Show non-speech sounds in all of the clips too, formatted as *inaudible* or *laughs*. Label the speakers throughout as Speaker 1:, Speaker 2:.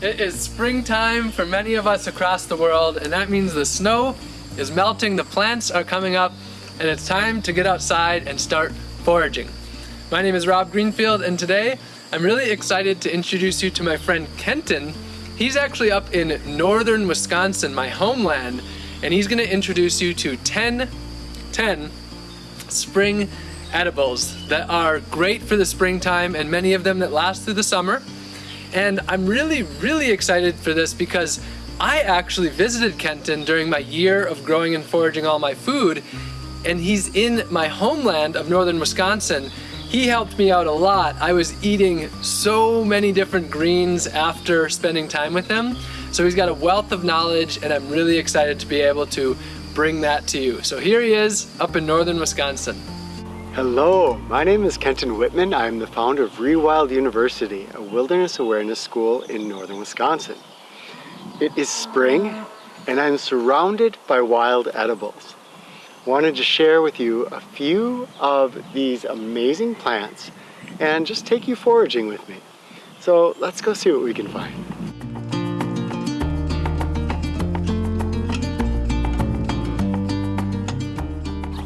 Speaker 1: It is springtime for many of us across the world and that means the snow is melting, the plants are coming up, and it's time to get outside and start foraging. My name is Rob Greenfield and today I'm really excited to introduce you to my friend Kenton. He's actually up in northern Wisconsin, my homeland, and he's gonna introduce you to 10, 10 spring edibles that are great for the springtime and many of them that last through the summer. And I'm really, really excited for this because I actually visited Kenton during my year of growing and foraging all my food and he's in my homeland of northern Wisconsin. He helped me out a lot. I was eating so many different greens after spending time with him. So he's got a wealth of knowledge and I'm really excited to be able to bring that to you. So here he is up in northern Wisconsin.
Speaker 2: Hello, my name is Kenton Whitman. I'm the founder of Rewild University, a wilderness awareness school in northern Wisconsin. It is spring and I'm surrounded by wild edibles. Wanted to share with you a few of these amazing plants and just take you foraging with me. So let's go see what we can find.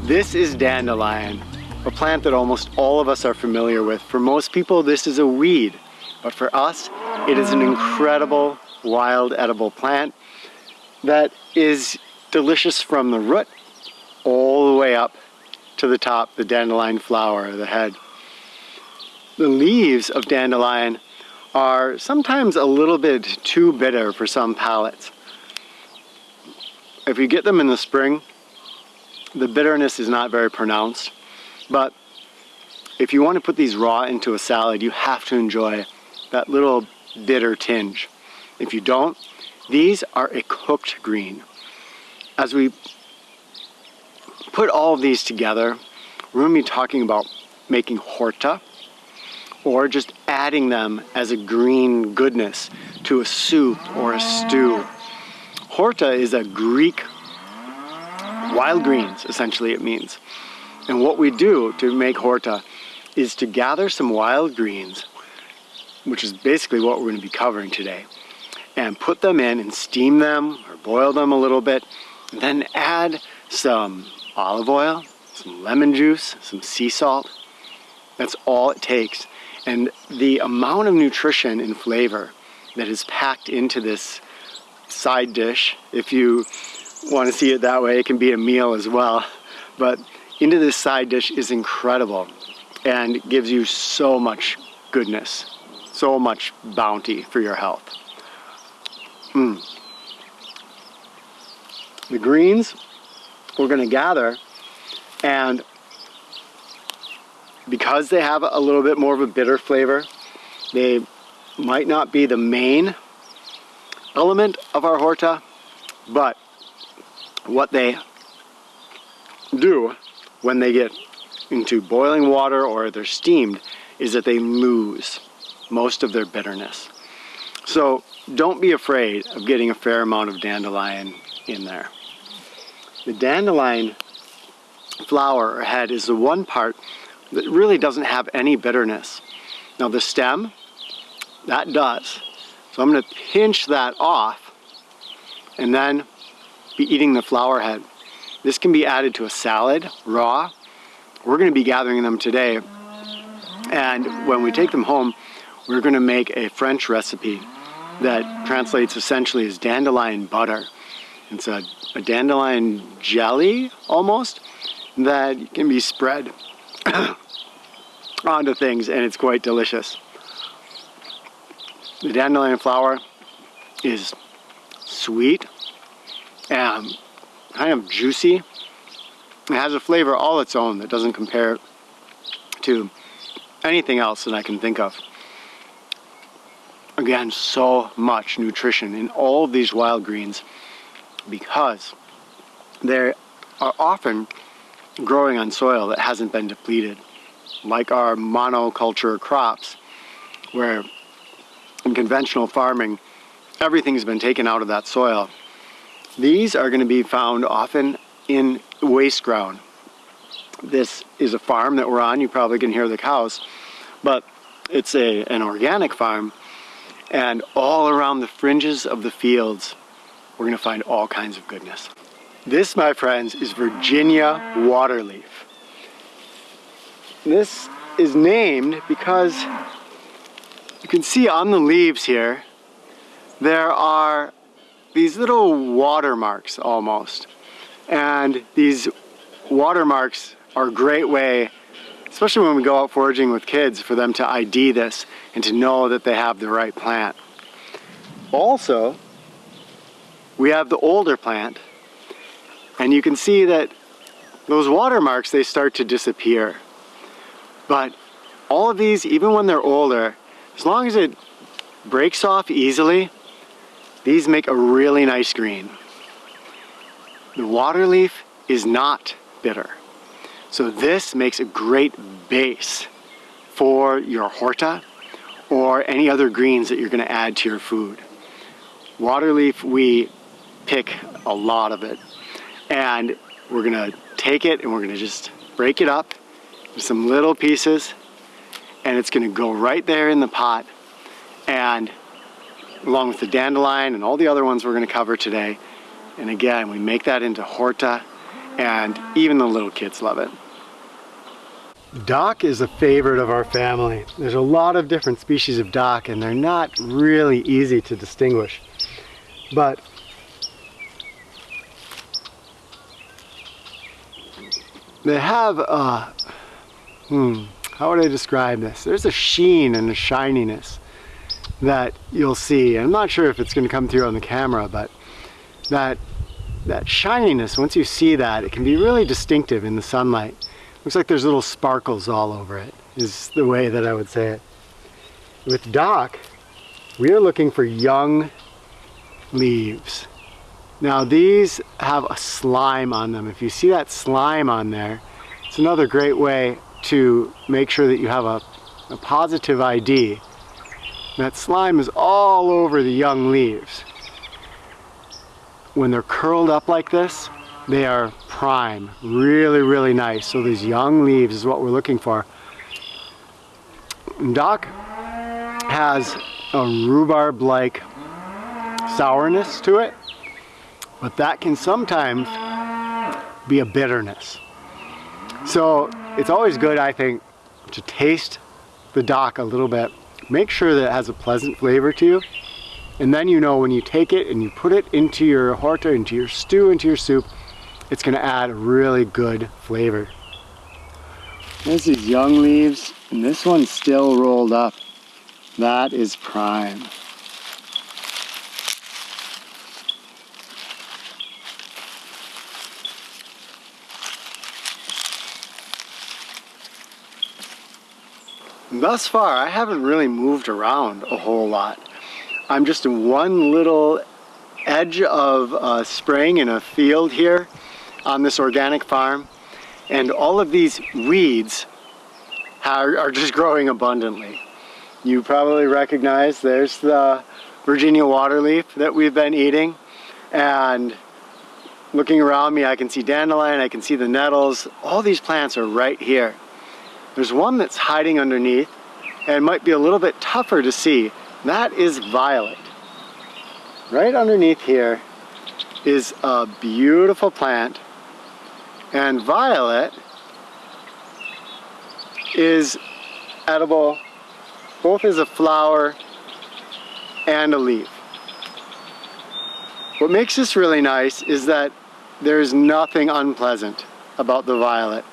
Speaker 2: This is dandelion a plant that almost all of us are familiar with. For most people, this is a weed, but for us, it is an incredible wild edible plant that is delicious from the root all the way up to the top, the dandelion flower, the head. The leaves of dandelion are sometimes a little bit too bitter for some palates. If you get them in the spring, the bitterness is not very pronounced. But if you want to put these raw into a salad, you have to enjoy that little bitter tinge. If you don't, these are a cooked green. As we put all of these together, we're going to be talking about making horta or just adding them as a green goodness to a soup or a stew. Horta is a Greek wild greens, essentially it means. And what we do to make horta is to gather some wild greens, which is basically what we're going to be covering today, and put them in and steam them or boil them a little bit, then add some olive oil, some lemon juice, some sea salt. That's all it takes. And the amount of nutrition and flavor that is packed into this side dish, if you want to see it that way, it can be a meal as well. But into this side dish is incredible and gives you so much goodness, so much bounty for your health. Mm. The greens we're going to gather and because they have a little bit more of a bitter flavor, they might not be the main element of our horta, but what they do when they get into boiling water or they're steamed is that they lose most of their bitterness. So don't be afraid of getting a fair amount of dandelion in there. The dandelion flower or head is the one part that really doesn't have any bitterness. Now the stem, that does. So I'm going to pinch that off and then be eating the flower head. This can be added to a salad, raw. We're going to be gathering them today. And when we take them home, we're going to make a French recipe that translates essentially as dandelion butter. It's a, a dandelion jelly, almost, that can be spread *coughs* onto things, and it's quite delicious. The dandelion flower is sweet and kind of juicy. It has a flavor all its own that doesn't compare to anything else that I can think of. Again, so much nutrition in all of these wild greens because they are often growing on soil that hasn't been depleted, like our monoculture crops, where in conventional farming, everything's been taken out of that soil these are going to be found often in waste ground. This is a farm that we're on. You probably can hear the cows, but it's a, an organic farm. And all around the fringes of the fields, we're gonna find all kinds of goodness. This, my friends, is Virginia waterleaf. This is named because you can see on the leaves here, there are these little watermarks almost. And these watermarks are a great way, especially when we go out foraging with kids, for them to ID this and to know that they have the right plant. Also, we have the older plant and you can see that those watermarks, they start to disappear. But all of these, even when they're older, as long as it breaks off easily, these make a really nice green. The water leaf is not bitter. So this makes a great base for your horta or any other greens that you're gonna add to your food. Water leaf, we pick a lot of it. And we're gonna take it and we're gonna just break it up some little pieces and it's gonna go right there in the pot and along with the dandelion and all the other ones we're gonna cover today. And again, we make that into horta and even the little kids love it. Dock is a favorite of our family. There's a lot of different species of dock and they're not really easy to distinguish. But they have a, hmm, how would I describe this? There's a sheen and a shininess that you'll see. I'm not sure if it's going to come through on the camera, but that that shininess, once you see that, it can be really distinctive in the sunlight. Looks like there's little sparkles all over it, is the way that I would say it. With dock, we are looking for young leaves. Now these have a slime on them. If you see that slime on there, it's another great way to make sure that you have a, a positive ID. That slime is all over the young leaves. When they're curled up like this, they are prime, really, really nice. So these young leaves is what we're looking for. Dock has a rhubarb-like sourness to it, but that can sometimes be a bitterness. So it's always good, I think, to taste the dock a little bit. Make sure that it has a pleasant flavor to you. And then you know when you take it and you put it into your horta, into your stew, into your soup, it's gonna add a really good flavor. There's these young leaves, and this one's still rolled up. That is prime. Thus far, I haven't really moved around a whole lot. I'm just in one little edge of a spring in a field here on this organic farm. And all of these weeds are, are just growing abundantly. You probably recognize there's the Virginia waterleaf that we've been eating. And looking around me, I can see dandelion, I can see the nettles. All these plants are right here. There's one that's hiding underneath and might be a little bit tougher to see. That is violet. Right underneath here is a beautiful plant and violet is edible both as a flower and a leaf. What makes this really nice is that there's nothing unpleasant about the violet.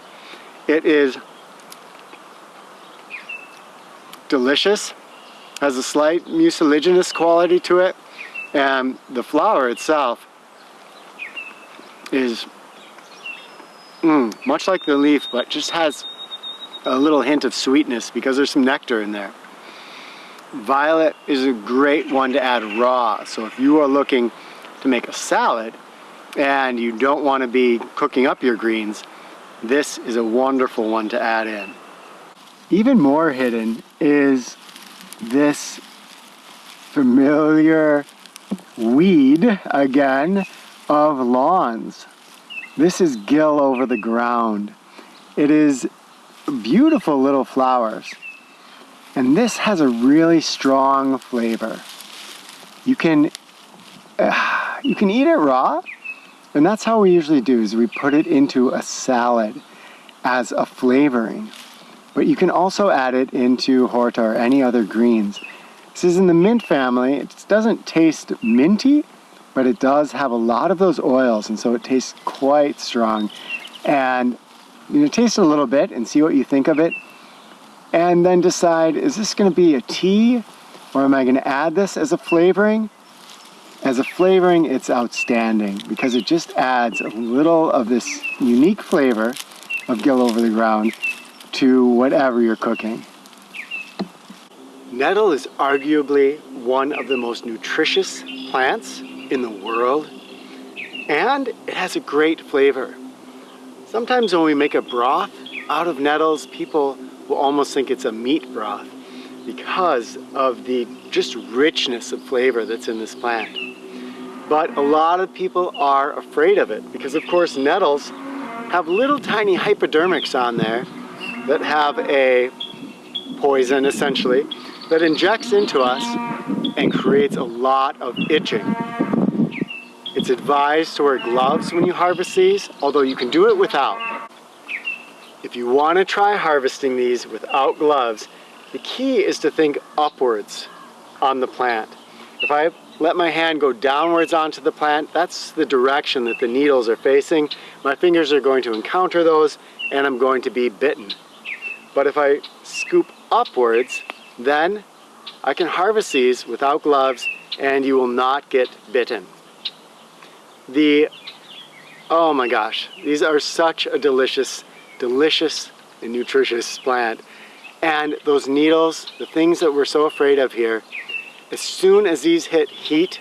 Speaker 2: It is delicious, has a slight mucilaginous quality to it, and the flower itself is mm, much like the leaf, but just has a little hint of sweetness because there's some nectar in there. Violet is a great one to add raw, so if you are looking to make a salad and you don't want to be cooking up your greens, this is a wonderful one to add in. Even more hidden is this familiar weed, again, of lawns. This is gill over the ground. It is beautiful little flowers. And this has a really strong flavor. You can, uh, *sighs* you can eat it raw, and that's how we usually do is we put it into a salad as a flavoring. But you can also add it into horta or any other greens. This is in the mint family. It doesn't taste minty, but it does have a lot of those oils, and so it tastes quite strong. And you know, taste it a little bit and see what you think of it. And then decide, is this gonna be a tea or am I gonna add this as a flavoring? As a flavoring, it's outstanding because it just adds a little of this unique flavor of Gill over the ground to whatever you're cooking. Nettle is arguably one of the most nutritious plants in the world and it has a great flavor. Sometimes when we make a broth out of nettles, people will almost think it's a meat broth because of the just richness of flavor that's in this plant. But a lot of people are afraid of it because of course nettles have little tiny hypodermics on there that have a poison essentially that injects into us and creates a lot of itching. It's advised to wear gloves when you harvest these, although you can do it without. If you want to try harvesting these without gloves, the key is to think upwards on the plant. If I let my hand go downwards onto the plant, that's the direction that the needles are facing. My fingers are going to encounter those and I'm going to be bitten. But if I scoop upwards, then I can harvest these without gloves and you will not get bitten. The, oh my gosh, these are such a delicious, delicious and nutritious plant. And those needles, the things that we're so afraid of here, as soon as these hit heat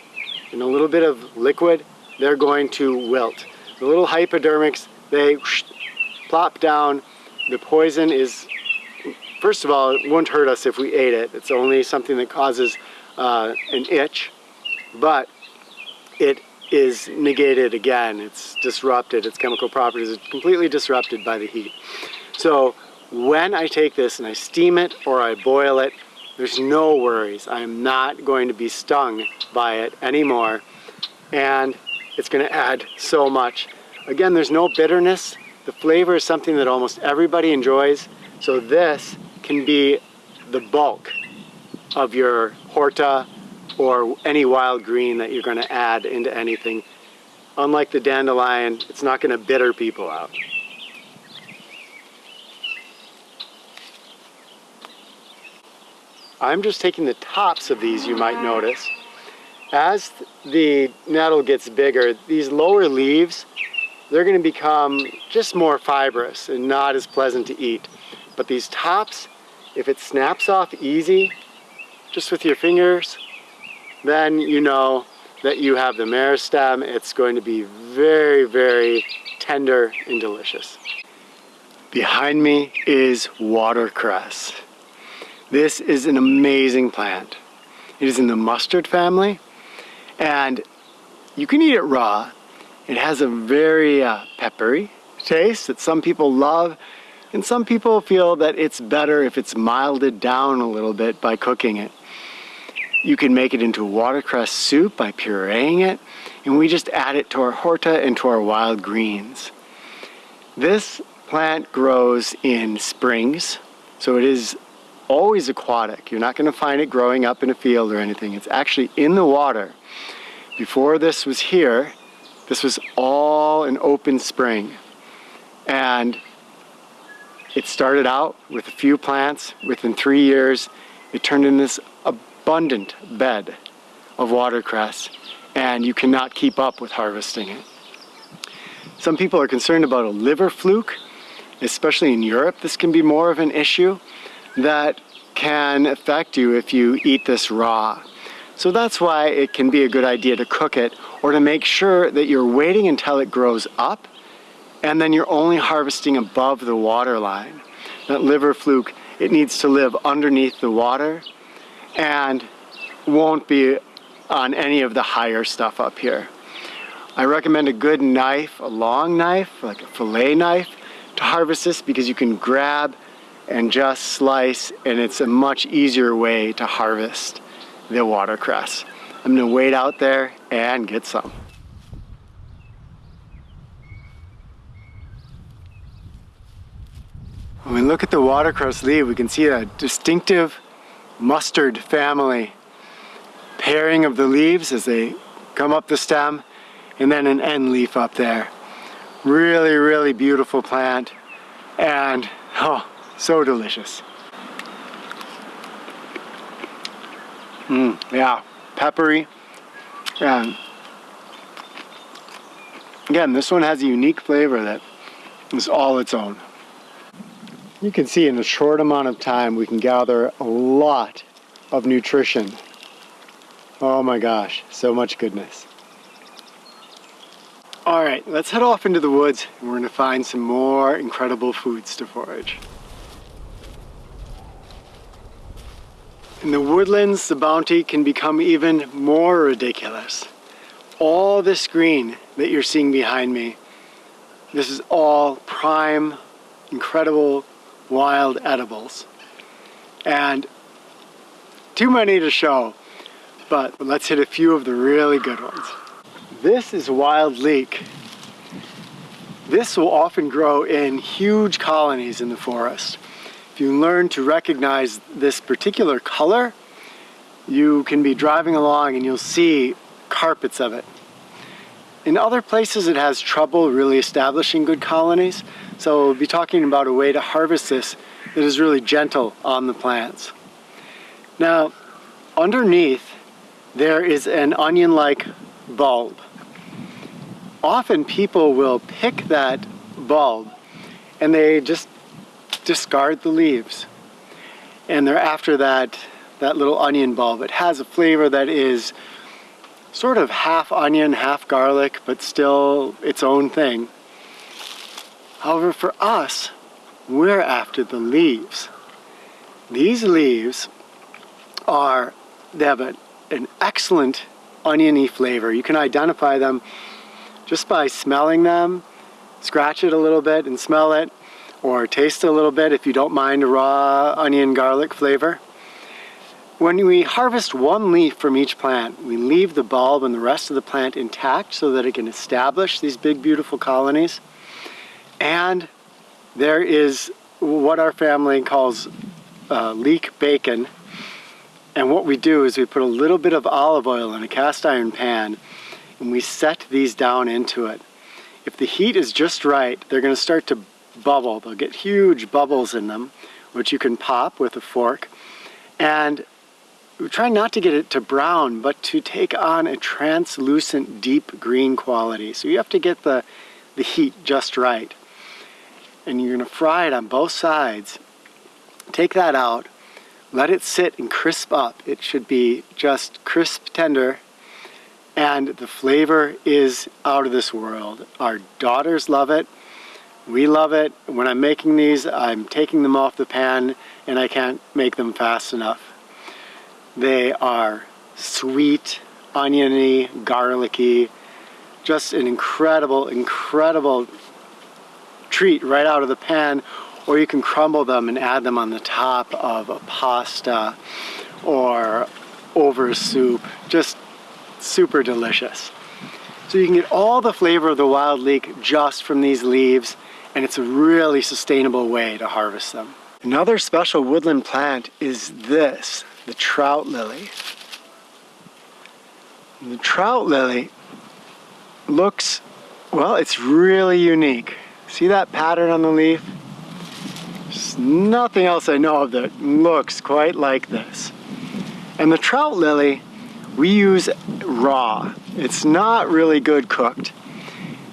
Speaker 2: and a little bit of liquid, they're going to wilt. The little hypodermics, they whoosh, plop down. The poison is, first of all, it won't hurt us if we ate it. It's only something that causes uh, an itch, but it is negated again. It's disrupted, its chemical properties are completely disrupted by the heat. So when I take this and I steam it or I boil it, there's no worries. I am not going to be stung by it anymore. And it's gonna add so much. Again, there's no bitterness. The flavor is something that almost everybody enjoys. So this can be the bulk of your horta or any wild green that you're gonna add into anything. Unlike the dandelion, it's not gonna bitter people out. I'm just taking the tops of these, you might notice. As the nettle gets bigger, these lower leaves, they're gonna become just more fibrous and not as pleasant to eat. But these tops, if it snaps off easy, just with your fingers, then you know that you have the meristem. It's going to be very, very tender and delicious. Behind me is watercress. This is an amazing plant. It is in the mustard family and you can eat it raw. It has a very uh, peppery taste that some people love and some people feel that it's better if it's milded down a little bit by cooking it. You can make it into watercress soup by pureeing it and we just add it to our horta and to our wild greens. This plant grows in springs so it is always aquatic. You're not going to find it growing up in a field or anything. It's actually in the water. Before this was here, this was all an open spring. And it started out with a few plants. Within three years, it turned into this abundant bed of watercress. And you cannot keep up with harvesting it. Some people are concerned about a liver fluke, especially in Europe. This can be more of an issue that can affect you if you eat this raw. So that's why it can be a good idea to cook it or to make sure that you're waiting until it grows up and then you're only harvesting above the water line. That liver fluke, it needs to live underneath the water and won't be on any of the higher stuff up here. I recommend a good knife, a long knife, like a fillet knife, to harvest this because you can grab and just slice and it's a much easier way to harvest the watercress. I'm gonna wait out there and get some. When we look at the watercress leaf, we can see a distinctive mustard family pairing of the leaves as they come up the stem and then an end leaf up there. Really, really beautiful plant and oh, so delicious. Mmm, yeah, peppery. And again, this one has a unique flavor that is all its own. You can see in a short amount of time we can gather a lot of nutrition. Oh my gosh, so much goodness. All right, let's head off into the woods and we're gonna find some more incredible foods to forage. In the woodlands, the bounty can become even more ridiculous. All this green that you're seeing behind me, this is all prime, incredible wild edibles. And too many to show, but let's hit a few of the really good ones. This is wild leek. This will often grow in huge colonies in the forest. If you learn to recognize this particular color, you can be driving along and you'll see carpets of it. In other places it has trouble really establishing good colonies, so we'll be talking about a way to harvest this that is really gentle on the plants. Now, underneath there is an onion-like bulb. Often people will pick that bulb and they just discard the leaves. And they're after that, that little onion bulb. It has a flavor that is sort of half onion, half garlic, but still its own thing. However, for us, we're after the leaves. These leaves are, they have a, an excellent oniony flavor. You can identify them just by smelling them, scratch it a little bit and smell it, or taste a little bit if you don't mind a raw onion garlic flavor. When we harvest one leaf from each plant, we leave the bulb and the rest of the plant intact so that it can establish these big beautiful colonies. And there is what our family calls uh, leek bacon. And what we do is we put a little bit of olive oil in a cast iron pan and we set these down into it. If the heat is just right, they're going to start to bubble. They'll get huge bubbles in them, which you can pop with a fork. And we try not to get it to brown, but to take on a translucent deep green quality. So you have to get the, the heat just right and you're gonna fry it on both sides. Take that out, let it sit and crisp up. It should be just crisp tender and the flavor is out of this world. Our daughters love it. We love it. When I'm making these, I'm taking them off the pan and I can't make them fast enough. They are sweet, oniony, garlicky, just an incredible, incredible treat right out of the pan or you can crumble them and add them on the top of a pasta or over soup. Just super delicious. So you can get all the flavor of the wild leek just from these leaves and it's a really sustainable way to harvest them. Another special woodland plant is this, the trout lily. The trout lily looks, well, it's really unique. See that pattern on the leaf? There's nothing else I know of that looks quite like this. And the trout lily, we use raw. It's not really good cooked.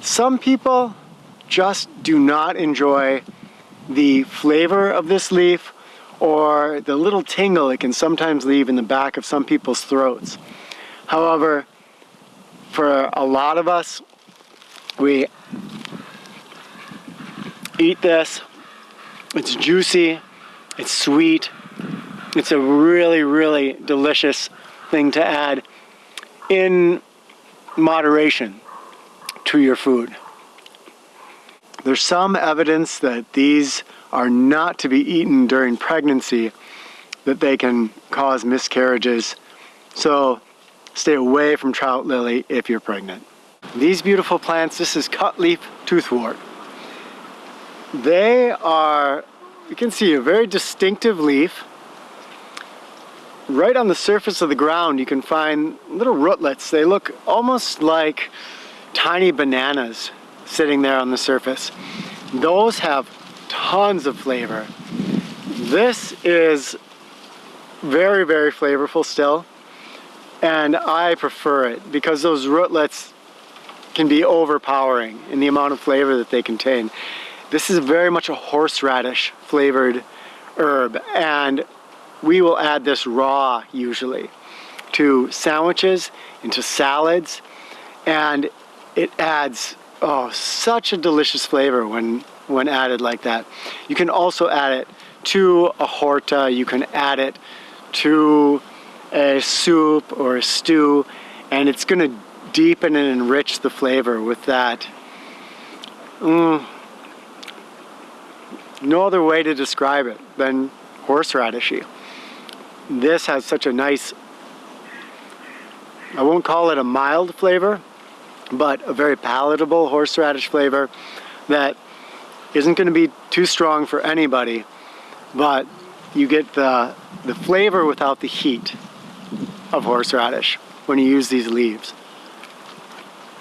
Speaker 2: Some people just do not enjoy the flavor of this leaf or the little tingle it can sometimes leave in the back of some people's throats. However, for a lot of us, we eat this. It's juicy, it's sweet. It's a really, really delicious thing to add in moderation to your food. There's some evidence that these are not to be eaten during pregnancy that they can cause miscarriages. So stay away from trout lily if you're pregnant. These beautiful plants, this is cutleaf toothwort. They are, you can see a very distinctive leaf. Right on the surface of the ground you can find little rootlets. They look almost like tiny bananas sitting there on the surface. Those have tons of flavor. This is very, very flavorful still. And I prefer it because those rootlets can be overpowering in the amount of flavor that they contain. This is very much a horseradish flavored herb and we will add this raw usually to sandwiches, into salads, and it adds oh, such a delicious flavor when, when added like that. You can also add it to a horta, you can add it to a soup or a stew, and it's gonna deepen and enrich the flavor with that. Mm, no other way to describe it than horseradishy. This has such a nice, I won't call it a mild flavor, but a very palatable horseradish flavor that isn't going to be too strong for anybody, but you get the, the flavor without the heat of horseradish when you use these leaves.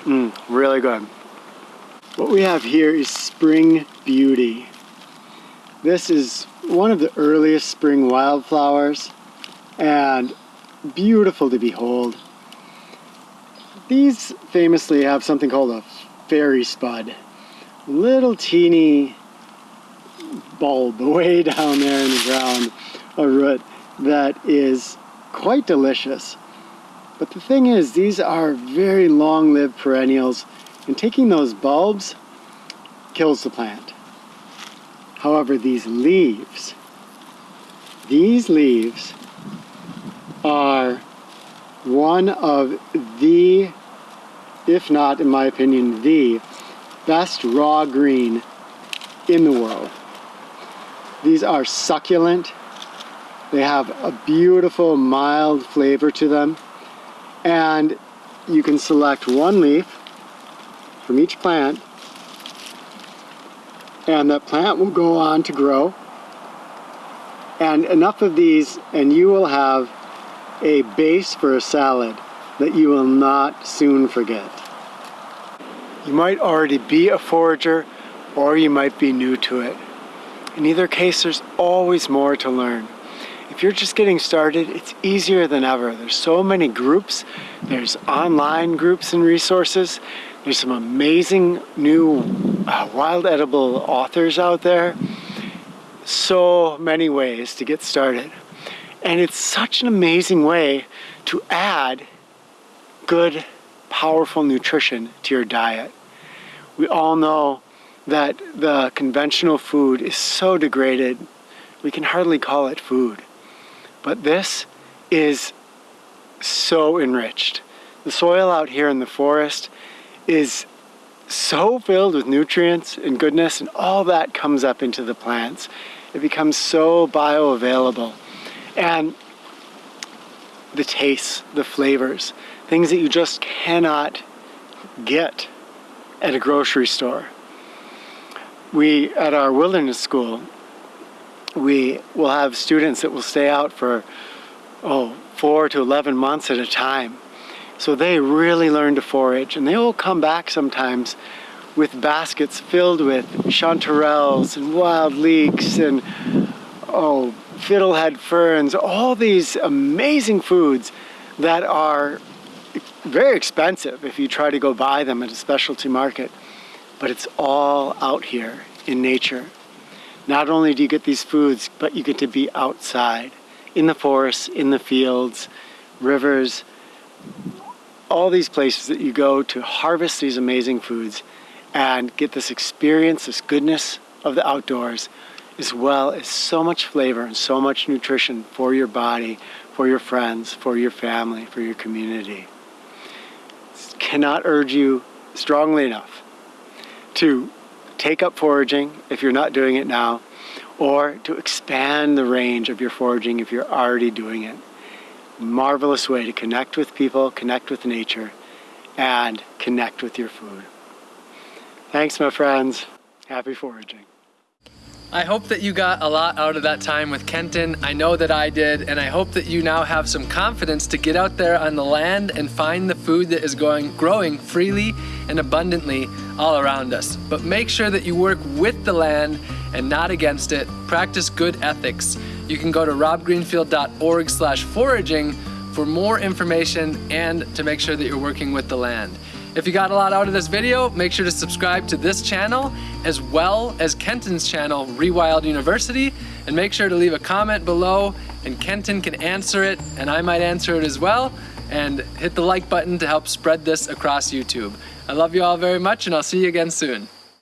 Speaker 2: Mmm, really good. What we have here is Spring Beauty. This is one of the earliest spring wildflowers and beautiful to behold. These famously have something called a fairy spud. Little teeny bulb way *laughs* down there in the ground, a root that is quite delicious. But the thing is, these are very long-lived perennials, and taking those bulbs kills the plant. However, these leaves, these leaves are one of the, if not in my opinion, the best raw green in the world. These are succulent. They have a beautiful mild flavor to them. And you can select one leaf from each plant and that plant will go on to grow. And enough of these and you will have a base for a salad that you will not soon forget. You might already be a forager or you might be new to it. In either case, there's always more to learn. If you're just getting started, it's easier than ever. There's so many groups. There's online groups and resources. There's some amazing new uh, wild edible authors out there. So many ways to get started. And it's such an amazing way to add good, powerful nutrition to your diet. We all know that the conventional food is so degraded, we can hardly call it food. But this is so enriched. The soil out here in the forest is so filled with nutrients and goodness and all that comes up into the plants. It becomes so bioavailable and the tastes, the flavors, things that you just cannot get at a grocery store. We, at our wilderness school, we will have students that will stay out for, oh, four to 11 months at a time. So they really learn to forage and they will come back sometimes with baskets filled with chanterelles and wild leeks and, oh, fiddlehead ferns, all these amazing foods that are very expensive if you try to go buy them at a specialty market. But it's all out here in nature. Not only do you get these foods, but you get to be outside, in the forests, in the fields, rivers, all these places that you go to harvest these amazing foods and get this experience, this goodness of the outdoors as well as so much flavor and so much nutrition for your body, for your friends, for your family, for your community. Cannot urge you strongly enough to take up foraging if you're not doing it now, or to expand the range of your foraging if you're already doing it. Marvelous way to connect with people, connect with nature, and connect with your food. Thanks, my friends. Happy foraging.
Speaker 1: I hope that you got a lot out of that time with Kenton. I know that I did, and I hope that you now have some confidence to get out there on the land and find the food that is going, growing freely and abundantly all around us. But make sure that you work with the land and not against it. Practice good ethics. You can go to robgreenfield.org slash foraging for more information and to make sure that you're working with the land. If you got a lot out of this video, make sure to subscribe to this channel as well as Kenton's channel, Rewild University, and make sure to leave a comment below and Kenton can answer it and I might answer it as well. And hit the like button to help spread this across YouTube. I love you all very much and I'll see you again soon.